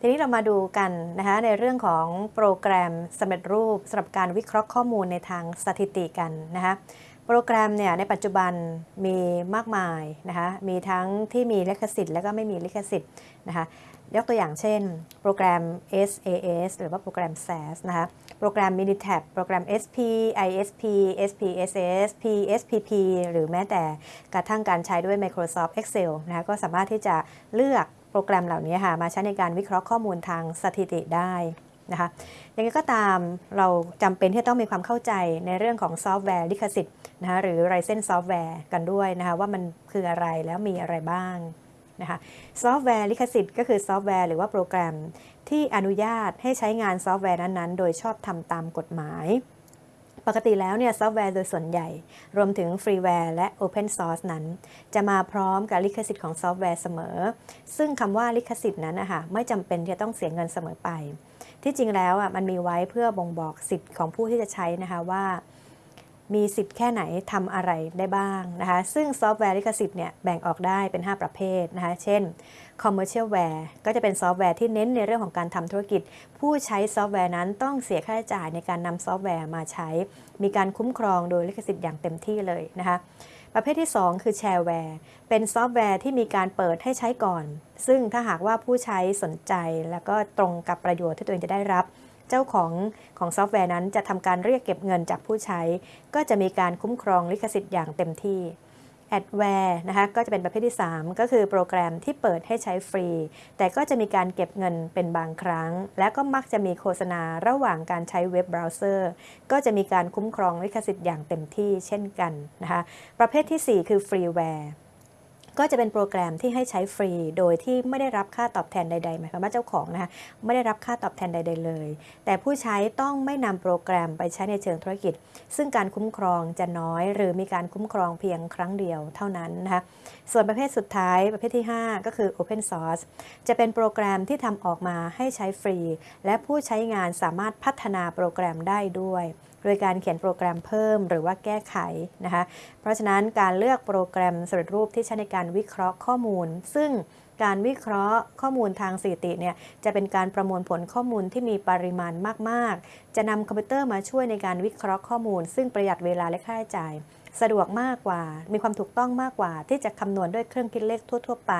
ทีนี้เรามาดูกันนะคะในเรื่องของโปรแกรมสำเร็จรูปสำหรับการวิเคราะห์ข้อมูลในทางสถิติกันนะคะโปรแกรมเนี่ยในปัจจุบันมีมากมายนะคะมีทั้งที่มีลิขสิทธิ์และก็ไม่มีลิขสิทธิ์นะคะยกตัวอย่างเช่น โปรแกรม SAS หรือว่าโปรแกรม SAS นะคะโปรแกรม Minitab โปรแกรม SP ISP SPSS PSPP หรือแม้แต่กระทั่งการใช้ด้วย Microsoft Excel นะคะก็สามารถที่จะเลือก โปรแกรมเหล่านี้ค่ะมาใช้ในการวิเคราะห์ข้อมูลทางสถิติได้นะคะยังไงก็ตามเราจำเป็นที่ต้องมีความเข้าใจในเรื่องของซอฟต์แวร์ลิขสิทธิ์นะคะหรือ License Software กันด้วยนะคะว่ามันคืออะไรแล้วมีอะไรบ้างนะคะซอฟต์แวร์ลิขสิทธิ์ก็คือซอฟต์แวร์หรือว่าโปรแกรมที่อนุญาตให้ใช้งานซอฟต์แวร์นั้นๆ โดยชอบธรรมตามกฎหมาย ปกติแล้วเนี่ยซอฟต์แวร์โดยส่วนใหญ่ รวมถึง freeware และ Open Source นั้น จะมาพร้อมกับลิขสิทธิ์ของซอฟต์แวร์เสมอ ซึ่งคำว่าลิขสิทธิ์นั้นนะคะไม่จำเป็นที่จะต้องเสียเงินเสมอไป ที่จริงแล้วอะมันมีไว้เพื่อบ่งบอกสิทธิ์ของผู้ที่จะใช้นะคะว่า มีสิทธิ์แค่ไหนทำอะไรได้บ้างนะคะซึ่งซอฟต์แวร์ลิขสิทธิ์เนี่ยแบ่งออกได้เป็น 5 ประเภทนะคะเช่น commercialware ก็จะเป็นซอฟต์แวร์ที่เน้นในเรื่องของการทำธุรกิจ ผู้ใช้ซอฟต์แวร์นั้นต้องเสียค่าใช้จ่ายในการนำซอฟต์แวร์มาใช้ มีการคุ้มครองโดยลิขสิทธิ์อย่างเต็มที่เลยนะคะประเภทที่ 2 คือ shareware เป็นซอฟต์แวร์ที่มีการเปิดให้ใช้ก่อน ซึ่งถ้าหากว่าผู้ใช้สนใจแล้วก็ตรงกับประโยชน์ที่ตัวเองจะได้รับ เจ้าของของซอฟต์แวร์นั้นจะทำการเรียกเก็บเงินจากผู้ใช้ ก็จะมีการคุ้มครองลิขสิทธิ์อย่างเต็มที่ adware นะคะก็จะเป็นประเภทที่ 3 ก็คือโปรแกรมที่เปิดให้ใช้ฟรี แต่ก็จะมีการเก็บเงินเป็นบางครั้ง และก็มักจะมีโฆษณาระหว่างการใช้เว็บเบราว์เซอร์ ก็จะมีการคุ้มครองลิขสิทธิ์อย่างเต็มที่เช่นกันนะคะประเภทที่ 4 คือฟรีแวร์ ก็จะเป็นโปรแกรมที่ให้ใช้ฟรี โดยที่ไม่ได้รับค่าตอบแทนใดๆหมายความว่าเจ้าของนะคะไม่ได้รับค่าตอบแทนใด ๆ เลย แต่ผู้ใช้ต้องไม่นำโปรแกรมไปใช้ในเชิงธุรกิจ ซึ่งการคุ้มครองจะน้อย หรือมีการคุ้มครองเพียงครั้งเดียวเท่านั้นนะคะส่วนประเภทสุดท้ายประเภทที่ 5 ก็คือ Open Source จะเป็นโปรแกรมที่ทำออกมาให้ใช้ฟรี และผู้ใช้งานสามารถพัฒนาโปรแกรมได้ด้วยโดยการเขียนโปรแกรมเพิ่มหรือว่าแก้ไขนะคะ เพราะฉะนั้นการเลือกโปรแกรมสำเร็จรูปที่ใช้ในการวิเคราะห์ข้อมูล ซึ่งการวิเคราะห์ข้อมูลทางสถิติเนี่ยจะเป็นการประมวลผลข้อมูลที่มีปริมาณมาก ๆ จะนำคอมพิวเตอร์มาช่วยในการวิเคราะห์ข้อมูล ซึ่งประหยัดเวลาและค่าใช้จ่าย สะดวกมากกว่า มีความถูกต้องมากกว่า ที่จะคำนวณด้วยเครื่องคิดเลขทั่ว ๆ ไป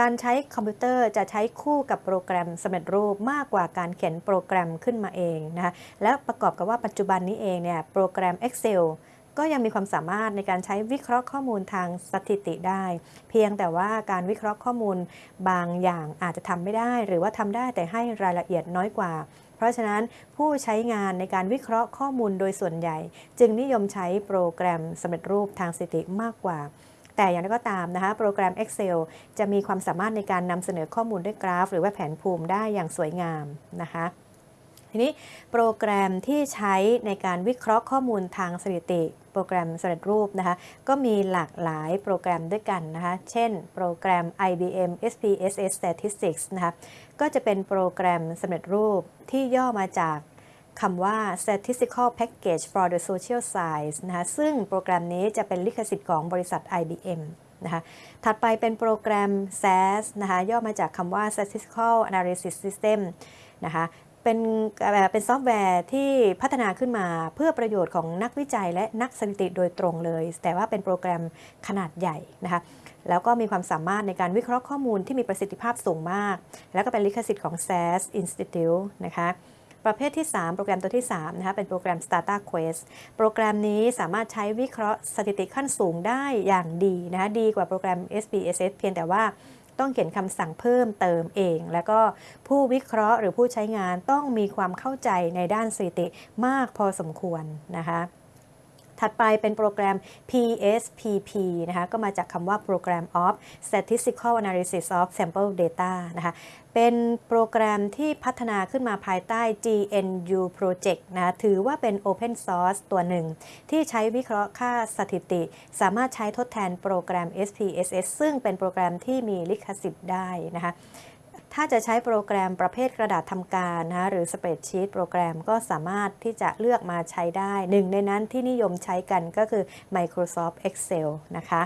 การใช้คอมพิวเตอร์จะใช้คู่กับโปรแกรมสำเร็จรูปมากกว่าการเขียนโปรแกรมขึ้นมาเองนะคะและประกอบกับว่าปัจจุบันนี้เองเนี่ยโปรแกรม Excel ก็ยังมีความสามารถในการใช้วิเคราะห์ข้อมูลทางสถิติได้ เพียงแต่ว่าการวิเคราะห์ข้อมูลบางอย่างอาจจะทำไม่ได้ หรือว่าทำได้แต่ให้รายละเอียดน้อยกว่า เพราะฉะนั้นผู้ใช้งานในการวิเคราะห์ข้อมูลโดยส่วนใหญ่ จึงนิยมใช้โปรแกรมสำเร็จรูปทางสถิติมากกว่าแต่อย่างไรก็ตามนะคะโปรแกรม Excel จะมีความสามารถในการนำเสนอข้อมูลด้วยกราฟ หรือว่าแผนภูมิได้อย่างสวยงามนะคะ ทีนี้โปรแกรมที่ใช้ในการวิเคราะห์ข้อมูลทางสถิติ โปรแกรมสำเร็จรูปนะคะ ก็มีหลากหลายโปรแกรมด้วยกันนะคะ เช่น โปรแกรม IBM SPSS Statistics นะคะ ก็จะเป็นโปรแกรมสำเร็จรูปที่ย่อมาจากคำว่า statistical package for the social science นะคะซึ่งโปรแกรมนี้จะเป็นลิขสิทธิ์ของบริษัท IBM นะคะถัดไปเป็นโปรแกรม SAS นะคะย่อมาจากคำว่า statistical analysis system นะคะ เป็นเป็นซอฟต์แวร์ที่พัฒนาขึ้นมาเพื่อประโยชน์ของนักวิจัยและนักสถิติโดยตรงเลย แต่ว่าเป็นโปรแกรมขนาดใหญ่นะคะแล้วก็มีความสามารถในการวิเคราะห์ข้อมูลที่มีประสิทธิภาพสูงมาก แล้วก็เป็นลิขสิทธิ์ของ SAS Institute นะคะประเภทที่ 3 โปรแกรมตัวที่3นะคะเป็นโปรแกรม Stata Quest โปรแกรมนี้สามารถใช้วิเคราะห์สถิติขั้นสูงได้อย่างดีนะคะดีกว่าโปรแกรม SPSS เพียงแต่ว่า ต้องเขียนคำสั่งเพิ่มเติมเอง แล้วก็ผู้วิเคราะห์หรือผู้ใช้งานต้องมีความเข้าใจในด้านสถิติมากพอสมควรนะคะ ถัดไปเป็นโปรแกรม PSPP นะคะก็มาจากคำว่า Program of Statistical Analysis of Sample Data นะคะเป็นโปรแกรมที่พัฒนาขึ้นมาภายใต้ GNU Project นะถือว่าเป็น Open Source ตัวหนึ่ง ที่ใช้วิเคราะห์ค่าสถิติ สามารถใช้ทดแทนโปรแกรม SPSS ซึ่งเป็นโปรแกรมที่มีลิขสิทธิ์ได้นะคะ ถ้าจะใช้โปรแกรมประเภทกระดาษทำการนะหรือสเปรดชีตโปรแกรมก็สามารถที่จะเลือกมาใช้ได้ หนึ่งในนั้นที่นิยมใช้กันก็คือ Microsoft Excel นะคะ